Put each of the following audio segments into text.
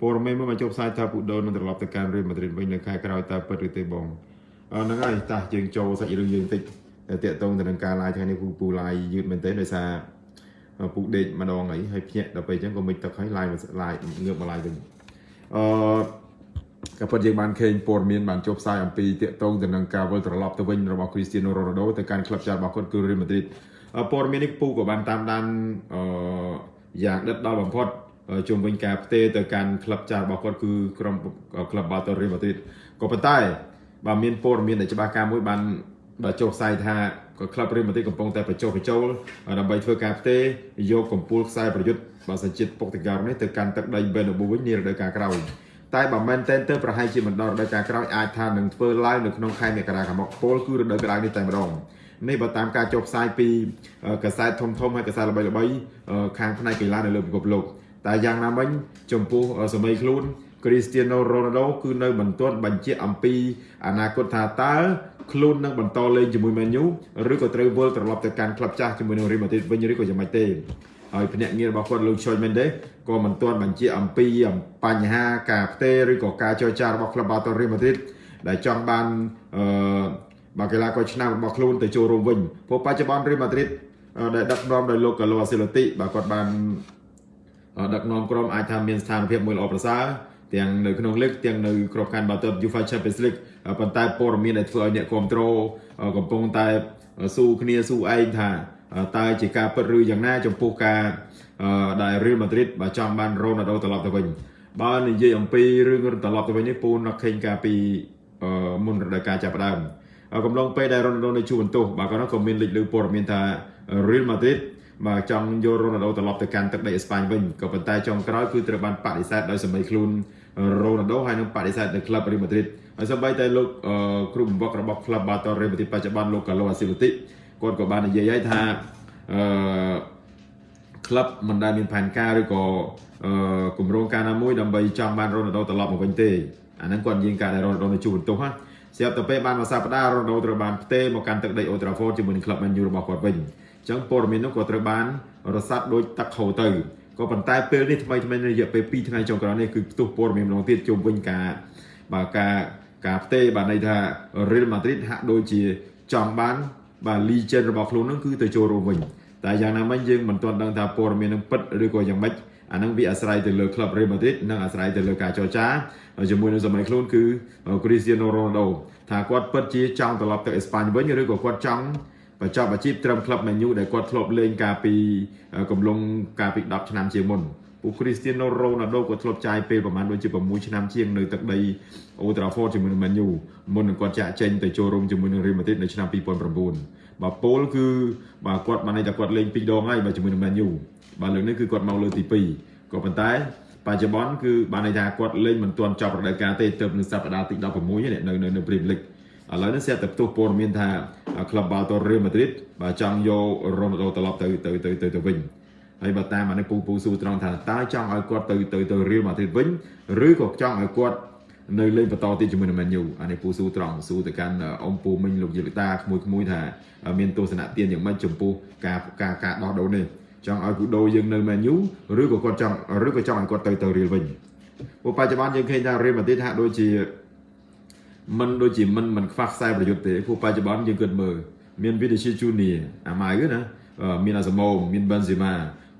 ព័ត៌មានមួយមកចុះផ្សាយថាពូដូនឹងត្រឡប់ទៅកាន់រៀលម៉ាឌ្រីតវិញនៅខែក្រោយតើពិតឬទេបងអឺហ្នឹងហើយតោះយើងចូលសាច់រឿងយើងតិចតាក់ទងទៅនឹងការ live ថ្ងៃនេះពូពូ live យឺតមែនទែនដោយសារពូដេកម្ដងអីហើយភ្ញាក់ដល់ពេលអញ្ចឹងក៏មិនទឹកហើយ live live ងើបមក live វិញអឺក៏ពិតយើងបានឃើញព័ត៌មានបានចុះផ្សាយអំពីតាក់ទងទៅនឹងការវិលត្រឡប់ទៅវិញរបស់ Cristiano Ronaldo ទៅកាន់ក្លឹបចាស់របស់គាត់គឺ Real Madrid ព័ត៌មាននេះពូក៏បានតាមដានអឺយ៉ាងដិតដល់បំផុត ជុំវិញការផ្ទេរទៅកាន់ក្លឹបចាស់របស់គាត់គឺក្រុមក្លឹប Barca Real Madrid ក៏ប៉ុន្តែបើមានព័ត៌មានដែលច្បាស់ការមួយបានបើចុះផ្សាយថាក៏ក្លឹប Real Madrid កំពុងតែបញ្ចុះបញ្ចូលដើម្បីធ្វើការផ្ទេរយកកម្ពុជាខ្សែប្រយុទ្ធបើសិនជាតិពុកតកោនេះទៅកាន់ទឹកដី Bernabeu វិញនារដូវកាលក្រោយតែបើមែនតែនទៅប្រហែលជាមិនដល់រដូវកាលក្រោយអាចថានឹងធ្វើឡើងនៅក្នុងខែមករាខាងមុខពលគឺរដូវក្តៅនេះតែម្ដងនេះបើតាមការចុះផ្សាយពីកាសែតធំធំហើយកសែតល្បីៗខាងផ្នែកកីឡានៅលើពិភពលោក តែយ៉ាងណាមិញចំពោះសម័យខ្លួន Cristiano Ronaldo គឺនៅមិនទាន់បញ្ជាក់អំពីអនាគតថាតើខ្លួននឹងបន្តលេងជាមួយ Man U ឬក៏ត្រូវវិលត្រឡប់ទៅកាន់ក្លឹបចាស់ជាមួយនឹង Real Madrid វិញឬក៏យ៉ាងម៉េចទេហើយភ្នាក់ងាររបស់គាត់លោក Choi Mendes ក៏មិនទាន់បញ្ជាក់អំពីបញ្ហាការផ្ទេរឬក៏ការចរចារបស់ក្លឹប Barca Real Madrid ដែលចង់បានអឺបាល់កីឡាករឆ្នាំរបស់ខ្លួនទៅចូលរួមវិញព្រោះបច្ចុប្បន្ន Real Madrid ដែលដឹកនាំដោយលោក Carlo Ancelotti បាទគាត់បាន ដឹកនាំក្រុមអាចថាមានស្ថានភាពមួយល្អប្រសើរទាំងនៅក្នុងលីកទាំងនៅក្របខ័ណ្ឌបាល់ទាត់ UEFA Champions League ប៉ុន្តែព័ត៌មានដែលធ្វើឲ្យអ្នកគ្រប់គ្រងកំពុងតែស៊ូគ្នាស៊ូឯងថាតើជាការពិតឬយ៉ាងណា ចំពោះការដែល Real Madrid បើចង់បាន Ronaldo ត្រឡប់ទៅវិញបើនិយាយអំពីរឿងត្រឡប់ទៅវិញនេះពូនឃើញការពីមុនរដូវកាលចាប់ផ្ដើមកំឡុងពេលដែល Ronaldo នៅជួបបន្ទោសបាទគាត់ក៏មានលេចលើព័ត៌មានថា Real Madrid បាទចង់យករ៉ូណាល់ដូត្រឡប់ទៅកាន់ទឹកដីអេស្ប៉ាញវិញក៏ប៉ុន្តែចុងក្រោយគឺត្រូវបានបដិសេធដោយសម្ដីខ្លួនរ៉ូណាល់ដូហើយនឹងបដិសេធនៅក្លឹបរីម៉ាឌ្រីតហើយសូម្បីតែលោកគ្រូបង្វឹករបស់ក្លឹបបាតូរីម៉ាឌ្រីតបច្ចុប្បន្នលោកកាឡូអាស៊ីលូទីគាត់ក៏បាននិយាយហើយថាអឺក្លឹបមិនដែលមានផែនការឬក៏អឺគម្រោងការណាមួយដើម្បីចង់បានរ៉ូណាល់ដូត្រឡប់មកវិញទេអាហ្នឹងគាត់និយាយការដែលរ៉ូណាល់ដូនៅជួបបន្ទោសណាស្រាប់តែពេលបានមួយសប្តាហ៍រ៉ូណាល់ដូត្រូវបានផ្ទេរមកកាន់ទឹកដីអូត្រាហ្វតជាមួយនឹងក្លឹបមែនយូរបស់គាត់វិញ ចឹងព័ត៌មាននោះក៏ត្រូវបានរសាត់ដូចទឹកហូរទៅក៏ប៉ុន្តែពេលនេះថ្មីថ្មីរយៈពេល2ថ្ងៃចុងក្រោយនេះគឺផ្ទុះព័ត៌មានម្ដងទៀតជុំវិញការបាទការការផ្ទេរបាទន័យថា Real Madrid ហាក់ដូចជាចង់បានបាទ legend របស់ខ្លួននឹងគឺទៅចូលរួមវិញតែយ៉ាងណាមិញយើងមិនទាន់ដឹងថាព័ត៌មាននឹងពិតឬក៏យ៉ាងម៉េចអានឹងវាអាស្រ័យទៅលើក្លឹប Real Madrid និងអាស្រ័យទៅលើការចរចាជាមួយនឹងសម័យខ្លួនគឺ Cristiano Ronaldo ថាគាត់ពិតជាចង់ត្រឡប់ទៅអេស្ប៉ាញវិញឬក៏គាត់ចង់ បញ្ចប់អាជីពត្រឹមក្លឹប Man U ដែលគាត់ធ្លាប់លេងកាលពីកំឡុងកាលពី10ឆ្នាំជាងមុនពួក Cristiano Ronaldo ក៏ធ្លាប់ចាយពេលប្រហែលដូចជា6ឆ្នាំជាងនៅទឹកដី Old Trafford ជាមួយនឹង Man U មុននឹងគាត់ចាក់ចេញទៅចូលរួមជាមួយនឹង Real Madrid នៅឆ្នាំ2009បាទពលគឺបាទគាត់បានន័យថាគាត់លេង2ដងហើយបាទជាមួយនឹង Man U បាទលើកនេះគឺគាត់មកលើកទី2ក៏ប៉ុន្តែបច្ចុប្បន្នគឺបានន័យថាគាត់លេងមិនទាន់ចប់រដូវកាលទេទើបនៅសប្តាហ៍ទី16នៅនៅនៅ Premier League ឥឡូវនេះស្រាប់តែផ្ទុះព័ត៌មានថាក្លឹបបាល់ទាត់ Real Madrid បាទចង់យករ៉ូណាល់ដូត្រឡប់ទៅទៅទៅទៅទៅវិញហើយបើតាមអានេះពូពូស៊ូត្រង់ថាតើចង់ឲ្យគាត់ទៅទៅទៅ Real Madrid វិញឬក៏ចង់ឲ្យគាត់នៅលេងបន្តទៀតជាមួយនឹង Man U អានេះពូស៊ូត្រង់ស៊ូទៅកាន់អ៊ំពូមិញលោកយេលីតាក្មួយក្មួយថាមានទស្សនៈទានយ៉ាងម៉េចចំពោះការការការដោះដូរនេះចង់ឲ្យគូដូយើងនៅ Man U ឬក៏គាត់ចង់ឬក៏ចង់ឲ្យគាត់ទៅទៅ Real វិញព្រោះបច្ចុប្បន្នយើងឃើញថា Real Madrid ហាក់ដូចជា មិនដូចជាមិនមិនខ្វះខ្សែប្រយុទ្ធទេព្រោះបច្ចុប្បន្នយើងគិតមើលមាន Vinicius Junior អាម៉ៅណាមានអាសមូមាន Benzema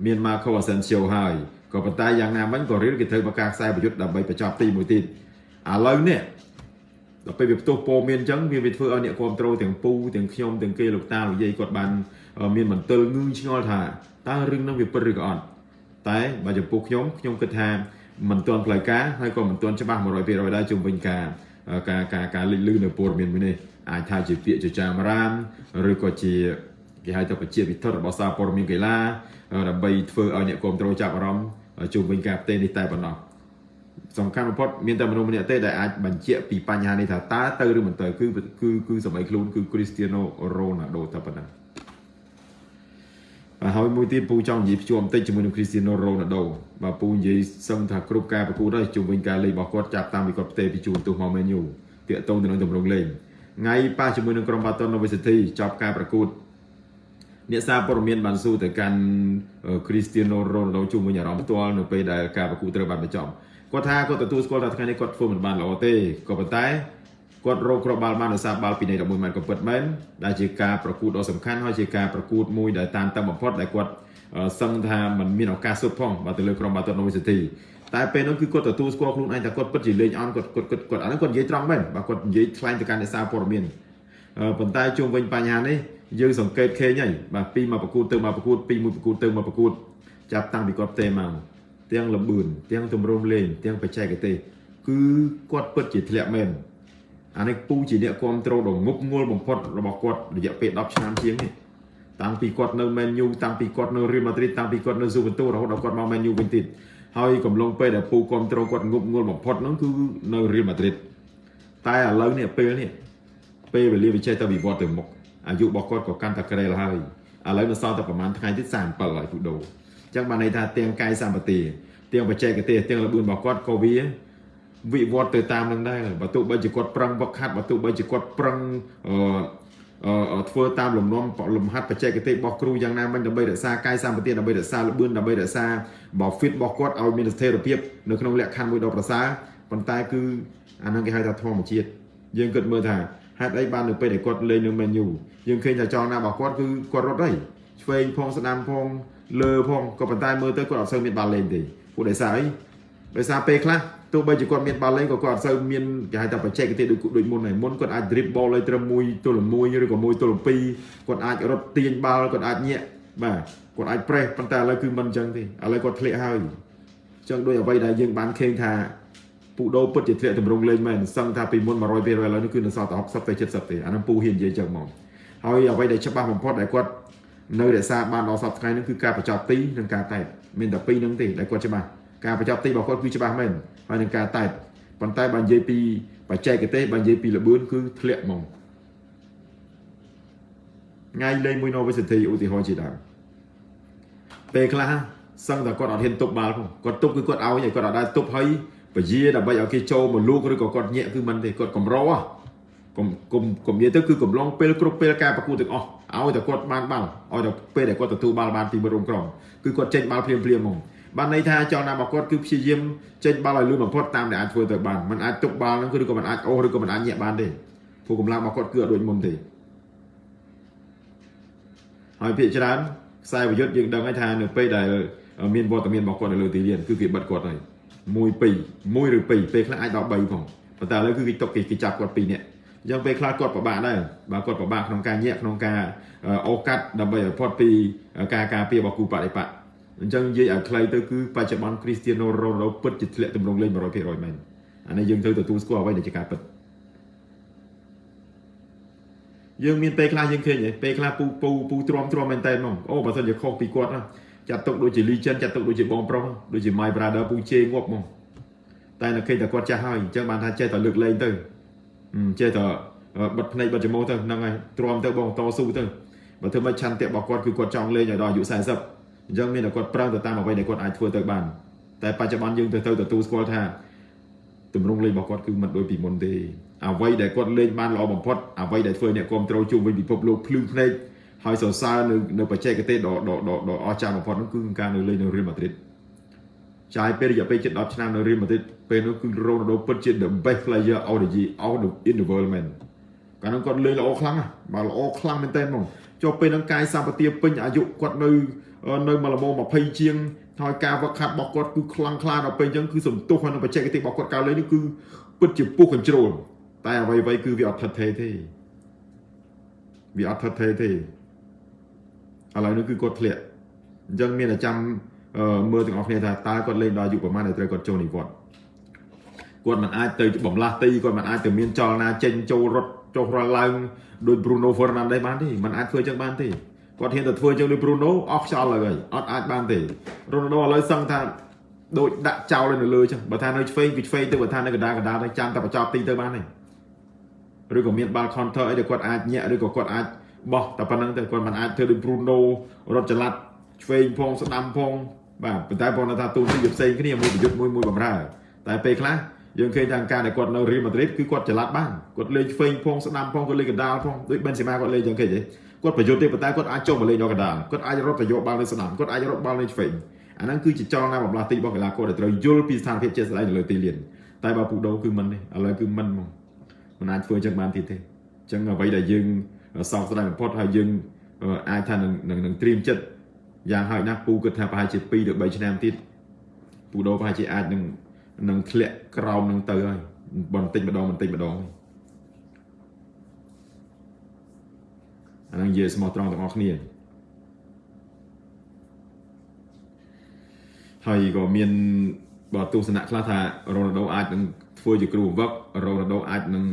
មាន Marco Asensio ហើយក៏ប៉ុន្តែយ៉ាងណាមិញក៏រៀនគេត្រូវបង្ការខ្សែប្រយុទ្ធដើម្បីបញ្ចប់ទីមួយទៀតឥឡូវនេះដល់ពេលវាផ្ទុះពោមានអញ្ចឹងវាវាធ្វើឲ្យអ្នកគ្រប់ត្រូលទាំងពូទាំងខ្ញុំទាំងគេលោកតាលោកយាយគាត់បាន មានមន្ទិលងឿងឆ្ងល់ថាតើរឿងនោះវាពិតឬក៏អត់តែបើចំពោះខ្ញុំខ្ញុំគិតថាមិនទាន់ផ្លូវការហើយក៏មិនទាន់ច្បាស់100%ដែរជុំវិញការ ការការការលេចលឺនៅព័ត៌មានមួយនេះអាចថាជាពាក្យចចាមរាមឬក៏ជាគេហៅថាប្រជាវិធរបស់សារព័ត៌មានកីឡាដើម្បីធ្វើឲ្យអ្នកគ្រប់គ្រងចាប់អារម្មណ៍ជុំវិញការផ្ទេរនេះតែប៉ុណ្ណោះសំខាន់បំផុតមានតែមនុស្សម្នាក់ទេដែលអាចបញ្ជាក់ពីបញ្ហានេះថាតើទៅឬមិនទៅគឺគឺគឺសម័យខ្លួនគឺ Cristiano Ronaldo តែប៉ុណ្ណឹង ហើយមួយទៀតពូចង់និយាយភ្ជាប់បន្តិចជាមួយនឹង Cristiano Ronaldo បាទពូនិយាយសឹងថាគ្រប់ការប្រកួតហើយជុំវិញការលេងរបស់គាត់ចាប់តាមពីគាត់ផ្ទេរពីជួនទោះមក Man U តាកតងទៅនឹងទម្រង់លេងថ្ងៃប៉ះជាមួយនឹងក្រុម Baton Novi City ចប់ការប្រកួតអ្នកសារព័ត៌មានបានសួរទៅកាន់ Cristiano Ronaldo ជុំវិញអារម្មណ៍ផ្ទាល់នៅពេលដែលការប្រកួតត្រូវបានបញ្ចប់គាត់ថាគាត់ទទួលស្គាល់ថាថ្ងៃនេះគាត់ធ្វើមិនបានល្អទេក៏ប៉ុន្តែ គាត់រកគ្រាប់បាល់បានដោយសារបាល់ពីនៃ11ម៉ែត្រក៏ពិតមែនដែលជាការប្រកួតដ៏សំខាន់ហើយជាការប្រកួតមួយដែលតាមតឹងបំផុតដែលគាត់សឹងថាมันមានឱកាសសុទ្ធផងបើទៅលើក្រុមបាល់ទាត់ Novi City តែពេលនោះគឺគាត់ទទួលស្គាល់ខ្លួនឯងថាគាត់ពិតជាលេងអន់គាត់គាត់គាត់គាត់អានោះគាត់និយាយត្រង់មែនបើគាត់និយាយថ្លែងទៅកាន់អ្នកសារព័ត៌មានប៉ុន្តែជុំវិញបញ្ហានេះយើងសង្កេតឃើញហើយបាទពីមកប្រកួតទៅមកប្រកួតពីមួយប្រកួតទៅមកប្រកួតចាប់តាំងពីគាត់ផ្ទេមកទាំងលបឿនទាំងទម្រង់លេងទាំងបច្ចេកទេសគឺគាត់ពិតជាធ្លាក់មែន អានេះពូជាអ្នកគ្រប់គ្រងដ៏ងប់ងល់បំផុតរបស់គាត់រយៈពេល10ឆ្នាំជាងនេះតាំងពីគាត់នៅ Man U តាំងពីគាត់នៅ Real Madrid តាំងពីគាត់នៅ Juventus រហូតដល់គាត់មក Man U វិញទៀតហើយកំឡុងពេលដែលពូគ្រប់គ្រងគាត់ងប់ងល់បំផុតហ្នឹងគឺនៅ Real Madrid តែឥឡូវនេះពេលនេះពេលវេលាវាចេះតែវិវត្តទៅមុខអាយុរបស់គាត់ក៏កាន់តែក្រែលហើយឥឡូវនៅសល់តែប្រហែលថ្ងៃទៀត37ហើយពូដូអញ្ចឹងបានន័យថាទាំងកាយសម្បទាទាំងបច្ចេកទេសទាំងល្បឿនរបស់គាត់ក៏វា វិវត្តទៅតាមនឹងដែរបើទោះបីជាគាត់ប្រឹងវឹកហាត់បើទោះបីជាគាត់ប្រឹងអឺធ្វើតាមលំនាំលំហាត់បច្ចេកទេសរបស់គ្រូយ៉ាងណាមិញដើម្បីរក្សាកាយសម្បទាដើម្បីរក្សាល្បឿនដើម្បីរក្សាបើ fit របស់គាត់ឲ្យមានស្ថិរភាពនៅក្នុងលក្ខខណ្ឌមួយដ៏ប្រសើរប៉ុន្តែគឺអានឹងគេហៅថាធម្មជាតិយើងគិតមើលថាហេតុអីបាននៅពេលដែលគាត់លេងនៅ menu យើងឃើញថាចង់ណារបស់គាត់គឺគាត់រត់ហើយឆ្វេងផងស្ដាំផងលើផងក៏ប៉ុន្តែមើលទៅគាត់អត់សូវមានបាល់លេងទេពួកដោយសារអីដោយសារពេលខ្លះ ទោះបីជាគាត់មានបាល់លេងក៏គាត់អត់សូវមានគេហៅថាបច្ចេកទេសដូចដូចមុនហើយមុនគាត់អាច dribble បលឲ្យត្រឹមមួយទល់មួយឬក៏មួយទល់ពីរគាត់អាចរត់ទាញបាល់គាត់អាចញាក់បាទគាត់អាច press ប៉ុន្តែឥឡូវគឺមិនអញ្ចឹងទេឥឡូវគាត់ធ្លាក់ហើយអញ្ចឹងដោយអ្វីដែលយើងបានឃើញថាពូដូពិតជាធ្លាក់តម្រង់លេងមែនសឹងថាពីមុន100%ឥឡូវនេះគឺនៅសល់តែ60ទៅ70ទេអានឹងពូហ៊ាននិយាយចឹងមកហើយអ្វីដែលច្បាស់បំផុតដែលគាត់នៅរក្សាបានដល់សប្តាហ៍ថ្ងៃនេះគឺការបញ្ចប់ទីនិងការតែមានតែពីរហ្នឹងទេដែលគាត់ច្បាស់ ការបញ្ចប់ទីរបស់គាត់គឺច្បាស់មែនហើយនឹងការតែប៉ុន្តែបើនិយាយពីបច្ចេកទេសបើនិយាយពីល្បឿនគឺធ្លាក់ហ្មងថ្ងៃលេងមួយ University ឧទាហរណ៍ជាដើមពេលខ្លះសឹងតែគាត់អត់ហ៊ានទប់បាល់ផងគាត់ទប់គឺគាត់ឲ្យគាត់អត់ដែរទប់ហើយពជាដើម្បីឲ្យគេចូលមកលូកឬក៏គាត់ញាក់គឺមិនទេគាត់កម្រោកុំកុំកុំនិយាយទៅគឺកំឡុងពេលគ្រប់ពេលការប្រកួតទាំងអស់ឲ្យតែគាត់បានបាល់ឲ្យតែពេលដែលគាត់ទទួលបាល់បានពីមួយរំក្រមគឺគាត់ចេញបាល់ភ្លាមភ្លាមហ្មង បានន័យថាចង់ណារបស់គាត់គឺព្យាយាមចេញបាល់ឲ្យលឿនបំផុតតាមដែលអាចធ្វើទៅបានมันអាចទុកបាល់ហ្នឹងឬក៏มันអាចអូសឬក៏มันអាចញាក់បានទេព្រោះកម្លាំងរបស់គាត់គឺអត់ដូចមុនទេហើយភាគច្រើនខ្សែប្រយុទ្ធយើងដឹងហើយថានៅពេលដែលមានវត្តមានរបស់គាត់នៅលើទីលានគឺគេបិទគាត់ហើយ1 2 1ឬ2ពេលខ្លះអាចដល់3ផងប៉ុន្តែឥឡូវគឺគេຕົកគេចាប់គាត់2នាក់អញ្ចឹងពេលខ្លះគាត់ពិបាកដែរបើគាត់ពិបាកក្នុងការញាក់ក្នុងការអូកាត់ដើម្បីឲ្យផុតពីការការពាររបស់គូបដិបត្តិ អញ្ចឹងនិយាយឲ្យខ្លីទៅគឺបច្ចុប្បន្នគ្រីស្ទៀណូរ៉ូណូពិតជាធ្លាក់ទម្រង់លេង100%មែនអានេះយើងត្រូវទទួលស្គាល់អ្វីដែលជាការពិតយើងមានពេលខ្លះយើងឃើញពេលខ្លះពូពូពូទ្រាំទ្រាំមែនតើហ្មងអូបើសិនជាខុសពីគាត់ចាត់ទុកដូចជា legend ចាត់ទុកដូចជាបងប្រុសដូចជា my brother ពូជេងាប់ហ្មងតែនៅឃើញតែគាត់ចាស់ហើយអញ្ចឹងបានថាចេះតែលើកលែងទៅចេះតែបិទភ្នែកបិទច្រមុះទៅហ្នឹងហើយទ្រាំទៅបងតស៊ូទៅបើធ្វើមិនឆន្ទៈរបស់គាត់គឺគាត់ចង់លេងឲ្យដល់អាយុ40 អញ្ចឹងមានតែគាត់ប្រឹងទៅតាមអ្វីដែលគាត់អាចធ្វើទៅបានតែបច្ចុប្បន្នយើងទៅទៅទទួលស្គាល់ថាទម្រង់លេងរបស់គាត់គឺមិនដូចពីមុនទេអ្វីដែលគាត់លេងបានល្អបំផុតអ្វីដែលធ្វើអ្នកគ្រប់ត្រូលជុំវិញពិភពលោកភ្លឺភ្នែកហើយសរសើរនៅនៅបច្ចេកទេសដ៏ដ៏ដ៏អស្ចារ្យបំផុតនោះគឺការនៅលេងនៅ Real Madrid ចាយពេលរយៈពេលជិត10ឆ្នាំនៅ Real Madrid ពេលនោះគឺ Ronaldo ពិតជា the best player of the year of the in the world man កាលនោះគាត់លេងល្អខ្លាំងណាស់បាទល្អខ្លាំងមែនទែនហ្មងចុះពេលហ្នឹងកាយសម្បទាពេញអាយុគាត់នៅ នៅមកល្មម20ជាងហើយការវឹកហាត់របស់គាត់គឺខ្លាំងក្លាដល់ពេលអញ្ចឹងគឺសំទុះហើយនៅបច្ចេកទេសរបស់គាត់កាលលេងនេះគឺពិតជាពុះកញ្ជ្រោលតែអ្វីអ្វីគឺវាអត់ថិតថេរទេវាអត់ថិតថេរទេឥឡូវនេះគឺគាត់ធ្លាក់អញ្ចឹងមានតែចាំមើលទាំងអស់គ្នាថាតើគាត់លេងដល់អាយុប្រហែលដែលត្រូវគាត់ចូលនិវត្តន៍គាត់មិនអាចទៅបំលាស់ទីគាត់មិនអាចទៅមានចលនាចេញចូលរត់ចុះរឡើងដោយ Bruno Fernandes បានទេមិនអាចធ្វើចឹងបានទេ គាត់ហ៊ានតែធ្វើចឹងដូច Bruno អស់ខ្យល់ហើយអត់អាចបានទេ Ronaldo ឥឡូវសឹងថាដូចដាក់ចោលនៅលើចឹងបើថានៅឆ្វេងគឺឆ្វេងទៅបើថានៅកណ្ដាលកណ្ដាលទៅចាំតែបញ្ចប់ទីទៅបានទេឬក៏មានបាល់ counter អីដែលគាត់អាចញាក់ឬក៏គាត់អាចបោះតែប៉ុណ្្នឹងទៅគាត់មិនអាចធ្វើដូច Bruno រត់ចល័តឆ្វេងផងស្ដាំផងបាទប៉ុន្តែបងថាទូនេះវាផ្សេងគ្នាមួយប្រយុទ្ធមួយមួយបំរើតែពេលខ្លះ យើងឃើញថាការដែលគាត់នៅ Real Madrid គឺគាត់ចល័តបានគាត់លេងឆ្វេងផងស្ដាំផងគាត់លេងកណ្ដាលផងដូច Benzema គាត់លេងចឹងគេទេគាត់ប្រយុទ្ធទេប៉ុន្តែគាត់អាចចុះមកលេងដល់កណ្ដាលគាត់អាចរត់ទៅយកបាល់នៅស្ដាំគាត់អាចរត់បាល់នៅឆ្វេងអាហ្នឹងគឺជាចលនាបំលាស់ទីរបស់កីឡាករដែលត្រូវយល់ពីស្ថានភាពជាក់ស្ដែងនៅលើទីលានតែបើពូដូគឺមិនទេឥឡូវគឺមិនហ្មងមិនអាចធ្វើចឹងបានទៀតទេអញ្ចឹងអ្វីដែលយើងសោកស្ដាយបំផុតហើយយើងអាចថានឹងនឹងត្រៀមចិត្តយ៉ាងហោចណាស់ពូគិតថាប្រហែលជា2ទៅ3ឆ្នាំទៀតពូដូប្រហែលជាអាចនឹង នឹងធ្លាក់ក្រោមនឹងទៅហើយបន្តិចម្ដងបន្តិចម្ដងអានឹងនិយាយស្មោះត្រង់ទាំងអស់គ្នាហើយក៏មានបើទស្សនៈខ្លះថារ៉ូណាល់ដូអាចនឹងធ្វើជាគ្រូបង្វឹករ៉ូណាល់ដូអាចនឹង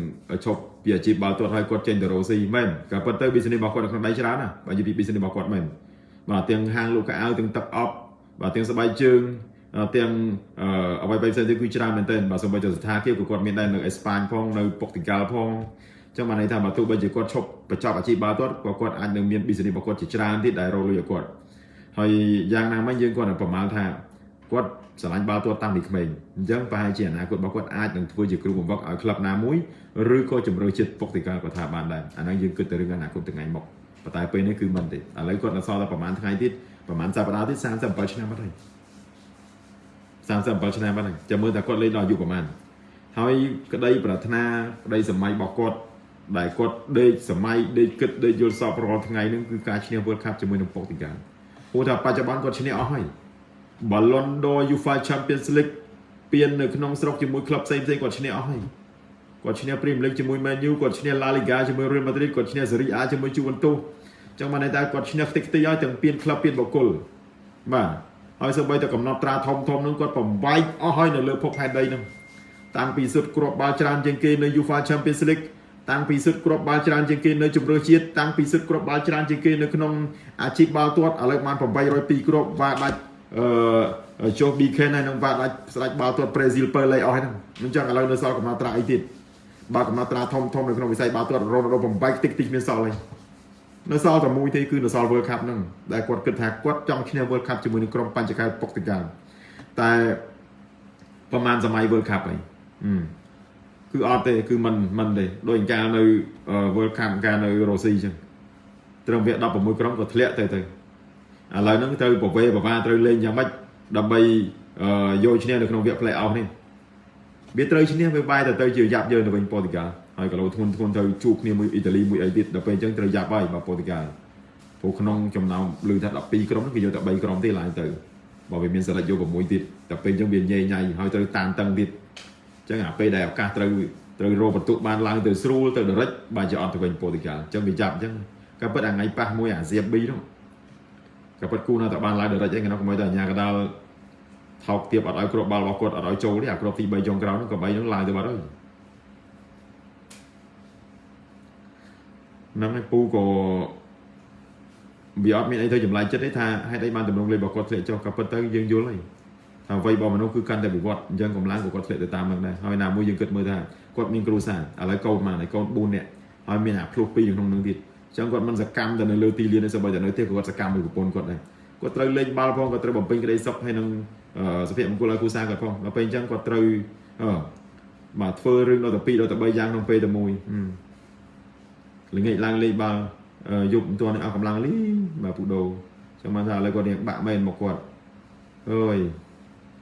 ឈប់ពីអាជីពបាល់ទាត់ហើយគាត់ចេញទៅរ៉ូស៊ីមែនក៏ប៉ុន្តែ business របស់គាត់នៅក្នុងដៃច្រើនណាបើនិយាយពី business របស់គាត់មែនបាទទាំងហាងលក់កៅអៅទាំងទឹកអប់បាទទាំងស្បែកជើង ទាំងអ្វីៗផ្សេងទៀតគឺច្រើនមែនទែនបាទសូម្បីតែស្ថានភាពក៏គាត់មានដែរនៅអេស្ប៉ាញផងនៅពុកទីកាល់ផងចឹងបានន័យថាបើទោះបីជាគាត់ឈប់បញ្ចប់អាជីពបាល់ទាត់ក៏គាត់អាចនឹងមាន business របស់គាត់ជាច្រើនទៀតដែលរកលុយឲ្យគាត់ហើយយ៉ាងណាមិញយើងគាត់នឹងប្រមាណថាគាត់ស្រឡាញ់បាល់ទាត់តាំងពីក្មេងអញ្ចឹងប្រហែលជាអនាគតរបស់គាត់អាចនឹងធ្វើជាគ្រូបង្វឹកឲ្យក្លឹបណាមួយឬក៏ជំរឿចិត្តពុកទីកាល់ក៏ថាបានដែរអាហ្នឹងយើងគិតទៅរឿងអនាគតថ្ងៃមុខប៉ុន្តែពេលនេះគឺមិនទេឥឡូវគាត់នៅសល់តែប្រហែលថ្ងៃទៀតប្រហែលសប្តាហ៍ទៀត37ឆ្នាំបាត់ហើយ 37ឆ្នាំបាត់ហើយចាំមើលថាគាត់លេងដល់អាយុប្រហែលហើយក្តីប្រាថ្នាក្តីសម័យរបស់គាត់ដែលគាត់ដេកសម័យដេកគិតដេកយល់សពរាល់ថ្ងៃហ្នឹងគឺការឈ្នះ World Cup ជាមួយនឹងពុកទីកាល់ព្រោះថាបច្ចុប្បន្នគាត់ឈ្នះអស់ហើយ Ballon d'Or UEFA Champions League ពាននៅក្នុងស្រុកជាមួយក្លឹបផ្សេងផ្សេងគាត់ឈ្នះអស់ហើយគាត់ឈ្នះ Premier League ជាមួយ Man U គាត់ឈ្នះ La Liga ជាមួយ Real Madrid គាត់ឈ្នះ Serie A ជាមួយ Juventus ចឹងបានន័យថាគាត់ឈ្នះខ្ទេចខ្ទីហើយទាំងពានក្លឹបពានបុគ្គលបាទ ហើយសូម្បីតែកំណត់ត្រាធំធំនឹងគាត់បំបែកអស់ហើយនៅលើភពផែនដីនឹងតាំងពីសុទ្ធគ្រាប់បាល់ច្រើនជាងគេនៅ UEFA Champions League តាំងពីសិទ្ធគ្រាប់បាល់ច្រើនជាងគេនៅជម្រើសជាតិតាំងពីសិទ្ធគ្រាប់បាល់ច្រើនជាងគេនៅក្នុងអាជីពបាល់ទាត់ឥឡូវបាន802គ្រាប់វ៉ាដាច់អឺចុះ BK ហើយនឹងវ៉ាដាច់ស្ដេចបាល់ទាត់ប្រេស៊ីលពើលេអស់ហ្នឹងមិនចឹងឥឡូវនៅសល់កំណត់ត្រាអីទៀតបើកំណត់ត្រាធំធំនៅក្នុងវិស័យបាល់ទាត់រ៉ូណាល់ដូបំបែកតិចតិចមានសល់ហើយ នៅសល់តែមួយទេគឺនៅសល់ World Cup ហ្នឹងដែលគាត់គិតថាគាត់ចង់ឈ្នះ World Cup ជាមួយនឹងក្រុមបញ្ចកែពុកតកាលតែប្រហែលសម័យ World Cup ហើយអឺគឺអត់ទេគឺមិនមិនទេដូចកាលនៅ World Cup កាលនៅរុស្ស៊ីអញ្ចឹងត្រឹមវា16ក្រុមក៏ធ្លាក់ទៅទៅឥឡូវហ្នឹងត្រូវប្រវេប្រវាត្រូវលេងយ៉ាងម៉េចដើម្បីយកឈ្នះនៅក្នុងវគ្គ play off នេះវាត្រូវឈ្នះវាបែរទៅទៅជាយ៉ាប់យើងទៅវិញប៉ូទុយ ហ្គាល់ហើយក៏លោធ្ងន់ធ្ងន់ទៅជួបគ្នាមួយអ៊ីតាលីមួយអីទៀតដល់ពេលអញ្ចឹងត្រូវយ៉ាប់ហើយបាទប៉ូទុយហ្គាល់ព្រោះក្នុងចំណោមលឺថា12ក្រុមគេយកតែ3ក្រុមទេឡើងទៅបើវាមានសិលិចយក6ទៀតដល់ពេលអញ្ចឹងវាញ៉ៃញ៉ៃហើយត្រូវតានតឹងទៀតអញ្ចឹងអាពេលដែលឱកាសត្រូវត្រូវរកបន្ទុកបានឡើងទៅស្រួលទៅដរិចបើជាអត់ទៅវិញប៉ូទុយហ្គាល់អញ្ចឹងវាចាប់អញ្ចឹងក៏ពិតអាថ្ងៃប៉ះមួយអាសៀប B នោះក៏ពិតគូនៅតែបានឡើងដរិចអីគេនោះកុំឲ្យតែអាញាកដាលថោកទៀបអត់ឲ្យគ្រាប់បាល់របស់គាត់អត់ឲ្យចូលទេអាគ្រាប់ទី3ចុងក្រោយនោះក៏3នោះឡើងទៅបាត់ហើយ ហ្នឹងឯងពូក៏វាអត់មានអីទៅចម្លែកចិត្តទេថាហេតុអីបានតម្រង់លេខរបស់គាត់ធ្លាក់ចុះក៏ប៉ុន្តែយើងយល់ហើយថាអ្វីរបស់មនុស្សគឺកាន់តែវិវត្តអញ្ចឹងកម្លាំង của គាត់ធ្លាក់ទៅតាមនឹងដែរហើយណាមួយយើងគិតមើលថាគាត់មានគ្រួសារឥឡូវកូនមកហើយកូន4នាក់ហើយមានអាភ្លោះ2នៅក្នុងនឹងទៀតអញ្ចឹងគាត់មិនសកម្មទៅនៅលើទីលានទេសូម្បីតែនៅទៀតគាត់សកម្មមួយប្រពន្ធគាត់ដែរគាត់ត្រូវលេងបាល់ផងគាត់ត្រូវបំពេញក្តីសុខហើយនឹងសុភមង្គលឲ្យគ្រួសារគាត់ផងដល់ពេលអញ្ចឹងគាត់ត្រូវអឺបាទធ្វើរឿងដល់ទៅ2ដល់ទៅ3យ៉ាងក្នុងពេលតែមួយ ល្ងាចឡើងលេងបាល់យប់មិនទាន់អស់កម្លាំងលីបាទពូដូចឹងបានថាឥឡូវគាត់រៀងបាក់មែនមកគាត់អើយ